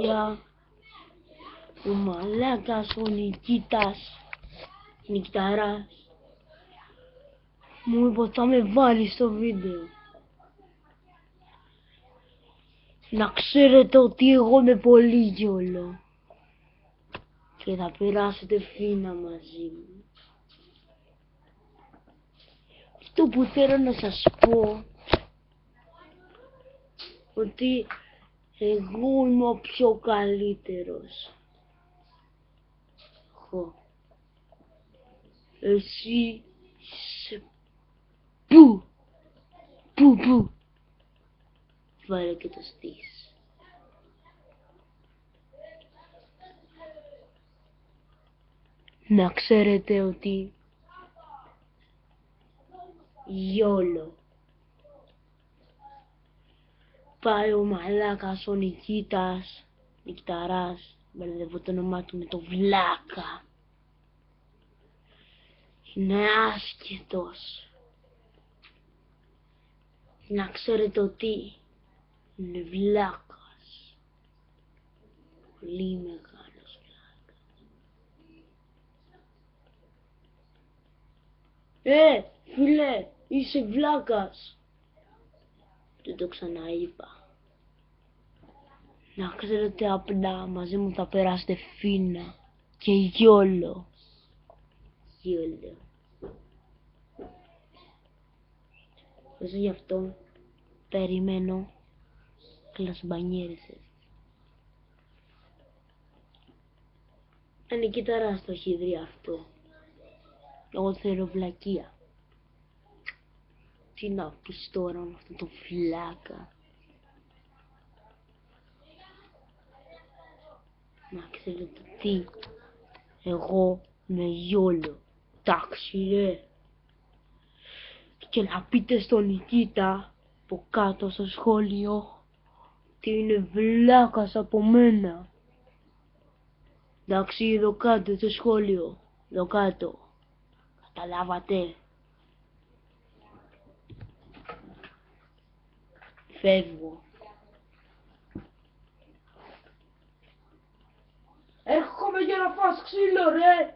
Για ο μαλάκας ο Νικήτας Νικταράς μου είπε ότι θα με βάλει στο βίντεο. Να ξέρετε ότι εγώ είμαι πολύ γιόλο και θα περάσετε φίνα μαζί μου. Αυτό που θέλω να σας πω ότι εγώ είμαι ο πιο καλύτερος. Εγώ. Εσύ είσαι πού, πού, πού. Βάλε και το στήσι. Να ξέρετε ότι γιόλο πάει ο μαλάκας ο Νικήτας, Νικταράς, μπερδεύω το όνομά του με το Βλάκα. Είναι άσχετος. Να ξέρετε ότι είναι Βλάκας. Πολύ μεγάλος Βλάκας. Ε, φίλε, είσαι Βλάκας. Δεν το ξαναείπα. Να ξέρετε απλά μαζί μου θα περάσετε φίνα και γιόλο. Γιόλο. Όσο γι' αυτό περιμένω κλασμπανιέρισες. Είναι κοίταρα στο χειδρί αυτό. Εγώ θέλω βλακεία. Τι να πεις τώρα με αυτό το φλάκα. Να ξέρετε τι. Εγώ με γιόλο. Εντάξει ρε. Και να πείτε στον Νικήτα από κάτω στο σχόλιο τι είναι βλάκας από μένα. Εντάξει εδώ κάτω στο σχόλιο. Εδώ κάτω. Καταλάβατε. Φεύγω. la qu'il aurait